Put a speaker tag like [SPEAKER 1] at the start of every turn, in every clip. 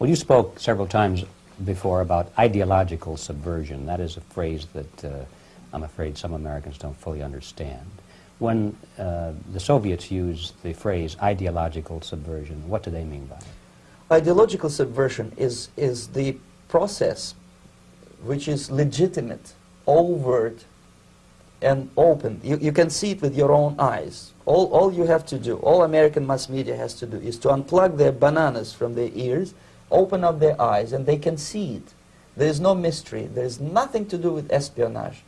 [SPEAKER 1] Well, you spoke several times before about ideological subversion. That is a phrase that uh, I'm afraid some Americans don't fully understand. When uh, the Soviets use the phrase ideological subversion, what do they mean by it?
[SPEAKER 2] Ideological subversion is, is the process which is legitimate, overt, and open. You, you can see it with your own eyes. All, all you have to do, all American mass media has to do, is to unplug their bananas from their ears, open up their eyes, and they can see it. There is no mystery. There is nothing to do with espionage.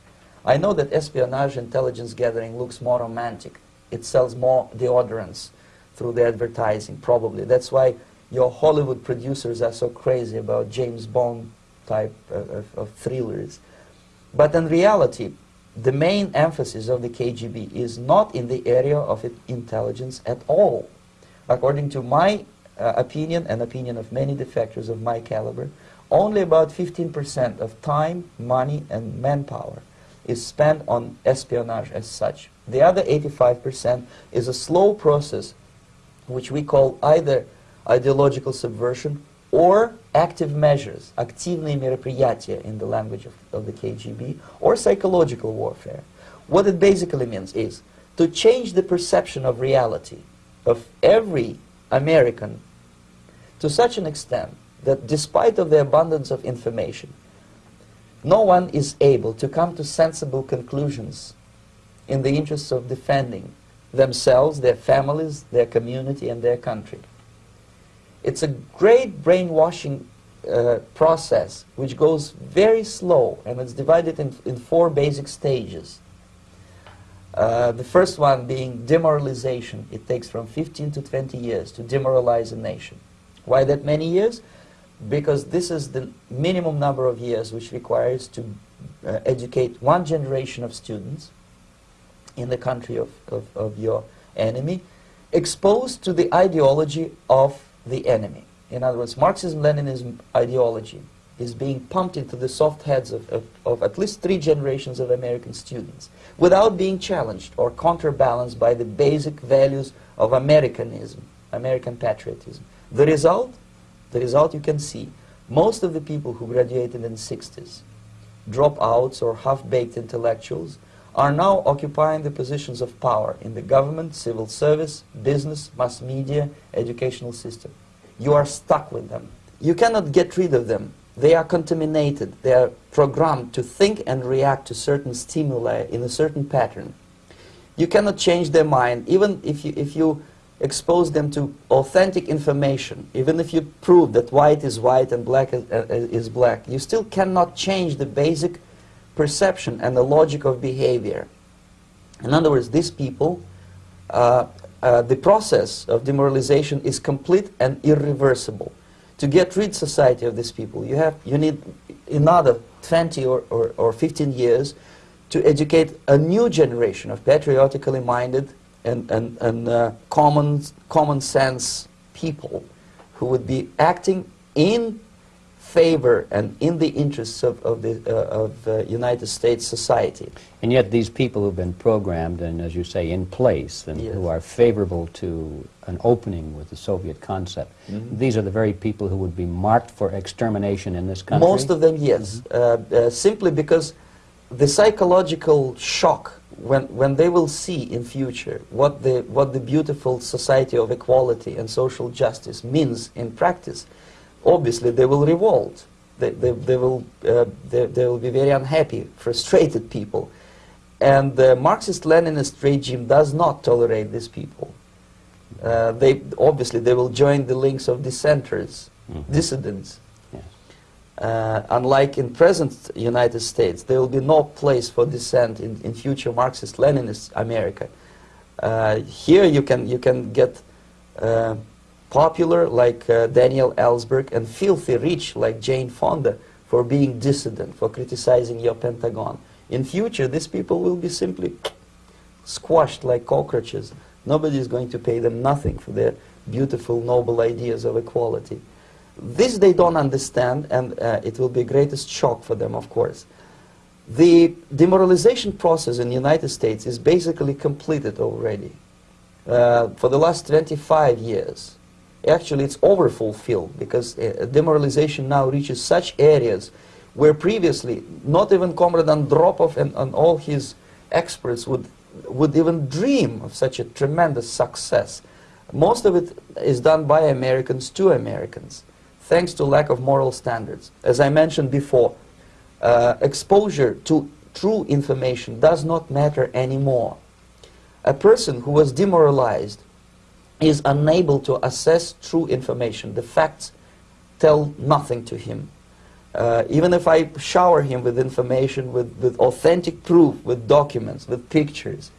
[SPEAKER 2] I know that espionage intelligence gathering looks more romantic. It sells more deodorants through the advertising, probably. That's why your Hollywood producers are so crazy about James Bond type of, of, thrillers. But in reality, the main emphasis of the KGB is not in the area of intelligence at all. According to my uh, opinion and opinion of many defectors of my caliber, only about 15% of time, money, and manpower is spent on espionage as such. The other 85% is a slow process which we call either ideological subversion or active measures, активные мероприятия in the language of, of the KGB, or psychological warfare. What it basically means is to change the perception of reality of every American to such an extent that despite of the abundance of information, no one is able to come to sensible conclusions in the interests of defending themselves, their families, their community, and their country. It's a great brainwashing uh, process which goes very slow and it's divided in, in four basic stages. Uh, the first one being demoralization. It takes from 15 to 20 years to demoralize a nation. Why that many years? Because this is the minimum number of years which requires to uh, educate one generation of students in the country of, of, of your enemy, exposed to the ideology of the enemy. In other words, Marxism-Leninism ideology is being pumped into the soft heads of, of, of, at least three generations of American students without being challenged or counterbalanced by the basic values of Americanism, American patriotism. The result? The result you can see. Most of the people who graduated in the 60s, dropouts or half-baked intellectuals, are now occupying the positions of power in the government, civil service, business, mass media, educational system. You are stuck with them. You cannot get rid of them. They are contaminated. They are programmed to think and react to certain stimuli in a certain pattern. You cannot change their mind, even if you, if you expose them to authentic information, even if you prove that white is white and black is, uh, is black, you still cannot change the basic perception and the logic of behavior. In other words, these people, uh, uh, the process of demoralization is complete and irreversible. To get rid society of these people, you, have, you need another 20 or, or, or 15 years to educate a new generation of patriotically minded and, and, and uh, common, common sense people who would be acting in favor and in the interests of, of the uh, of uh, United States society.
[SPEAKER 1] And yet these people who've been programmed and, as you say, in place and yes. who are favorable to an opening with the Soviet concept, mm -hmm. these are the very people who would be marked for extermination in this country?
[SPEAKER 2] Most of them, yes. Mm -hmm. uh, simply because the psychological shock when, when they will see in future what the, what the beautiful society of equality and social justice means in practice, obviously they will revolt. They, they, they, will, uh, they, they will be very unhappy, frustrated people. And the Marxist-Leninist regime does not tolerate these people. Uh, they, obviously, they will join the links of dissenters, mm -hmm. dissidents. Yes. Uh, unlike in present United States, there will be no place for dissent in, in future Marxist-Leninist America. Uh, here you can, you can get uh, popular like uh, Daniel Ellsberg and filthy rich like Jane Fonda for being dissident, for criticizing your Pentagon. In future, these people will be simply squashed like cockroaches. Nobody is going to pay them nothing for their beautiful, noble ideas of equality. This they don't understand, and uh, it will be greatest shock for them, of course. The demoralization process in the United States is basically completed already. Uh, for the last 25 years, actually it's overfulfilled because uh, demoralization now reaches such areas where previously not even Comrade Andropov and, and all his experts would, would even dream of such a tremendous success. Most of it is done by Americans to Americans, thanks to lack of moral standards. As I mentioned before, uh, exposure to true information does not matter anymore. A person who was demoralized is unable to assess true information. The facts tell nothing to him. Uh, even if I shower him with information, with, with authentic proof, with documents, with pictures,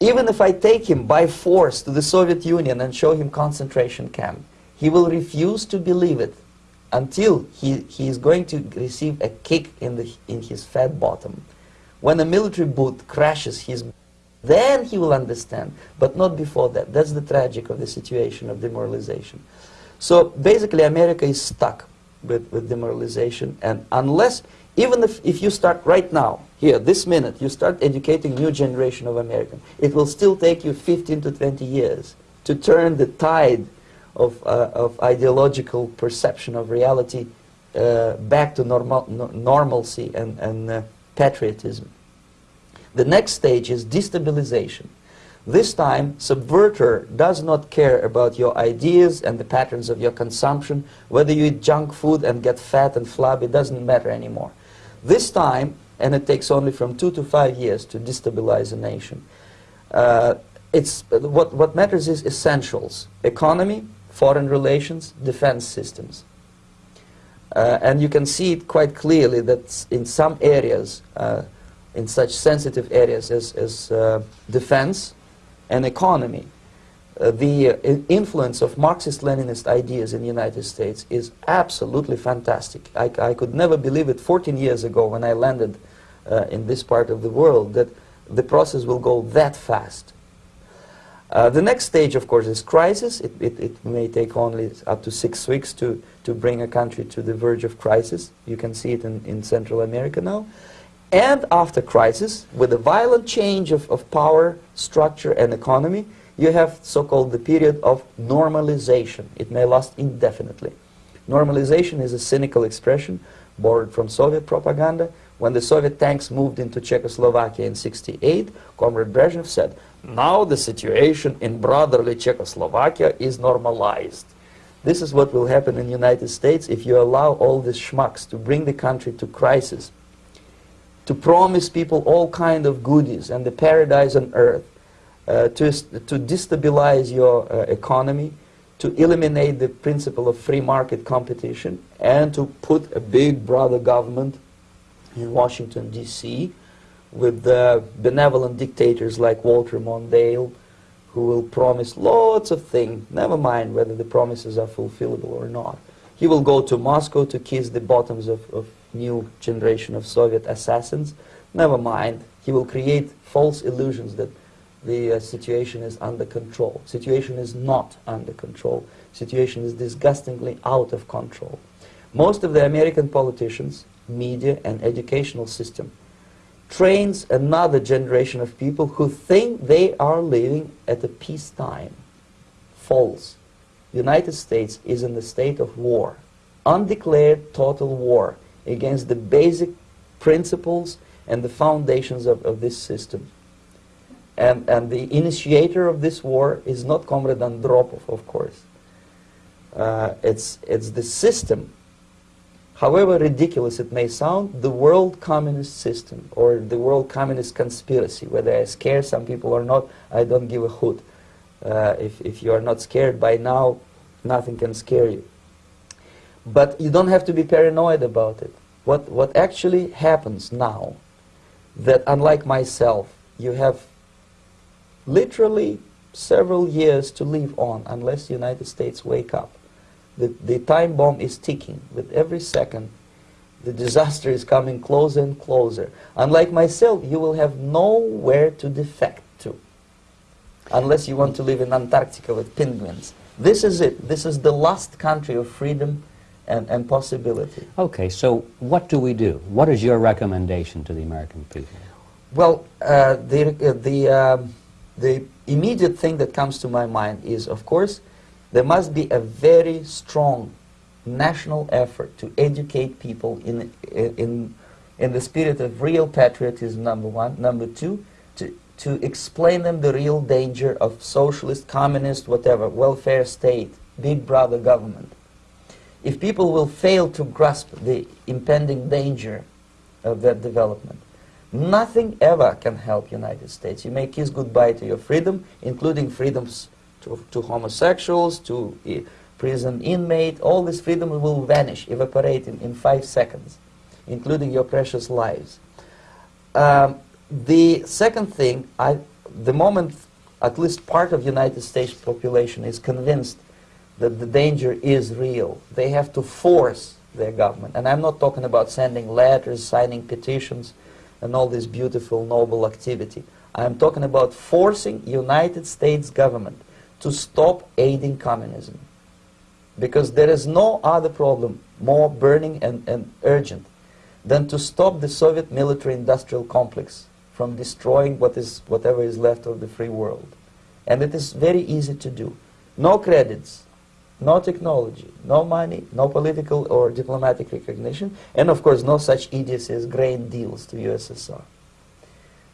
[SPEAKER 2] even if I take him by force to the Soviet Union and show him concentration camp, he will refuse to believe it until he, he is going to receive a kick in, the, in his fat bottom. When a military boot crashes his then he will understand, but not before that. That's the tragic of the situation of demoralization. So basically America is stuck with, with demoralization and unless, even if, if you start right now, here, this minute, you start educating new generation of Americans, it will still take you 15 to 20 years to turn the tide of, uh, of ideological perception of reality uh, back to normal, no, normalcy and, and uh, patriotism. The next stage is destabilization. This time, subverter does not care about your ideas and the patterns of your consumption. Whether you eat junk food and get fat and flabby, it doesn't matter anymore. This time, and it takes only from two to five years to destabilize a nation, uh, it's, what, what matters is essentials. Economy, foreign relations, defense systems. Uh, and you can see it quite clearly that in some areas, uh, in such sensitive areas as, as uh, defense and economy, uh, the uh, influence of Marxist-Leninist ideas in the United States is absolutely fantastic. I, I, could never believe it 14 years ago when I landed uh, in this part of the world that the process will go that fast. Uh, the next stage, of course, is crisis. It, it, it, may take only up to six weeks to, to bring a country to the verge of crisis. You can see it in, in Central America now. And after crisis, with a violent change of, of power, structure, and economy, you have so-called the period of normalization. It may last indefinitely. Normalization is a cynical expression borrowed from Soviet propaganda. When the Soviet tanks moved into Czechoslovakia in 68, Comrade Brezhnev said, now the situation in brotherly Czechoslovakia is normalized. This is what will happen in the United States if you allow all these schmucks to bring the country to crisis to promise people all kind of goodies and the paradise on earth, uh, to, to destabilize your uh, economy, to eliminate the principle of free market competition, and to put a big brother government in Washington, D.C., with benevolent dictators like Walter Mondale, who will promise lots of things, never mind whether the promises are fulfillable or not. He will go to Moscow to kiss the bottoms of, of new generation of Soviet assassins. Never mind, he will create false illusions that the uh, situation is under control. Situation is not under control. Situation is disgustingly out of control. Most of the American politicians, media, and educational system trains another generation of people who think they are living at a peacetime. False. United States is in the state of war. Undeclared total war against the basic principles and the foundations of, of this system. And, and the initiator of this war is not Comrade Andropov, of course. Uh, it's, it's the system, however ridiculous it may sound, the world communist system or the world communist conspiracy. Whether I scare some people or not, I don't give a hoot. Uh, if, if you are not scared by now, nothing can scare you. But you don't have to be paranoid about it. What, what actually happens now, that unlike myself, you have literally several years to live on unless the United States wake up. The, the time bomb is ticking. With every second, the disaster is coming closer and closer. Unlike myself, you will have nowhere to defect to unless you want to live in Antarctica with penguins. This is it. This is the last country of freedom and, and possibility.
[SPEAKER 1] Okay, so what do we do? What is your recommendation to the American people?
[SPEAKER 2] Well, uh, the, uh, the, um, the immediate thing that comes to my mind is, of course, There must be a very strong national effort to educate people in, in, in the spirit of real patriotism, number one. Number two, to, to explain them the real danger of socialist, communist, whatever, welfare state, big brother government. If people will fail to grasp the impending danger of that development, nothing ever can help United States. You may kiss goodbye to your freedom, including freedoms to, to homosexuals, to uh, prison inmate, all this freedom will vanish, evaporate in, in five seconds, including your precious lives. Um, the second thing, I, the moment at least part of United States population is convinced that the danger is real, they have to force their government. And I'm not talking about sending letters, signing petitions, and all this beautiful, noble activity. I'm talking about forcing United States government to stop aiding communism. Because there is no other problem more burning and, and urgent than to stop the Soviet military-industrial complex from destroying what is, whatever is left of the free world. And it is very easy to do. No credits, no technology, no money, no political or diplomatic recognition, and of course no such idiocy as grain deals to USSR.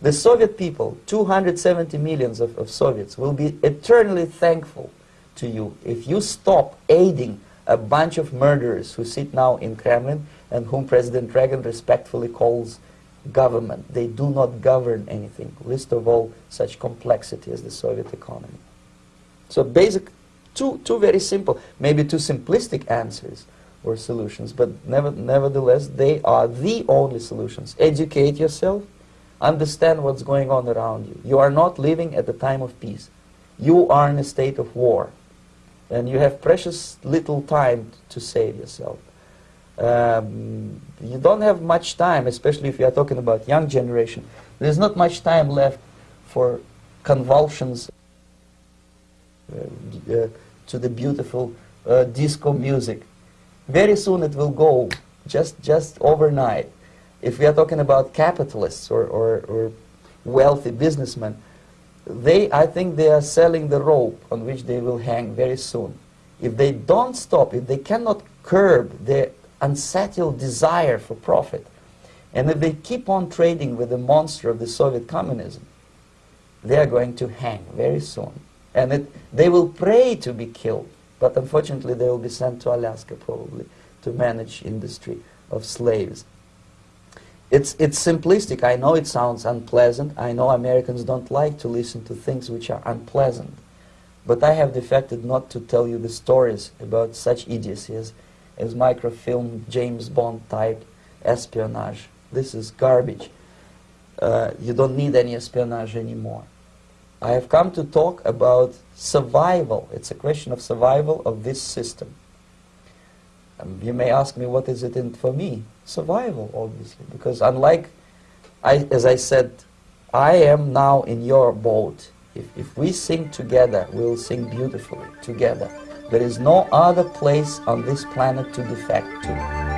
[SPEAKER 2] The Soviet people, 270 millions of, of Soviets, will be eternally thankful to you if you stop aiding a bunch of murderers who sit now in Kremlin and whom President Reagan respectfully calls government. They do not govern anything, least of all such complexity as the Soviet economy. So basic, two, two very simple, maybe two simplistic answers or solutions, but never, nevertheless, they are the only solutions. Educate yourself, understand what's going on around you. You are not living at the time of peace. You are in a state of war, and you have precious little time to save yourself. Um, you don't have much time, especially if you are talking about young generation. There's not much time left for convulsions uh, uh, to the beautiful uh, disco music. Very soon it will go, just, just overnight. If we are talking about capitalists or, or, or wealthy businessmen, they, I think they are selling the rope on which they will hang very soon. If they don't stop, if they cannot curb their unsettled desire for profit, and if they keep on trading with the monster of the Soviet communism, they are going to hang very soon. And it, they will pray to be killed, but unfortunately they will be sent to Alaska probably to manage industry of slaves. It's, it's simplistic. I know it sounds unpleasant. I know Americans don't like to listen to things which are unpleasant. But I have defected not to tell you the stories about such idiocies as microfilm, James Bond type espionage. This is garbage. Uh, you don't need any espionage anymore. I have come to talk about survival. It's a question of survival of this system. Um, you may ask me, what is it in for me? Survival, obviously, because unlike, I, as I said, I am now in your boat. If, if we sing together, we'll sing beautifully together. There is no other place on this planet to defect to.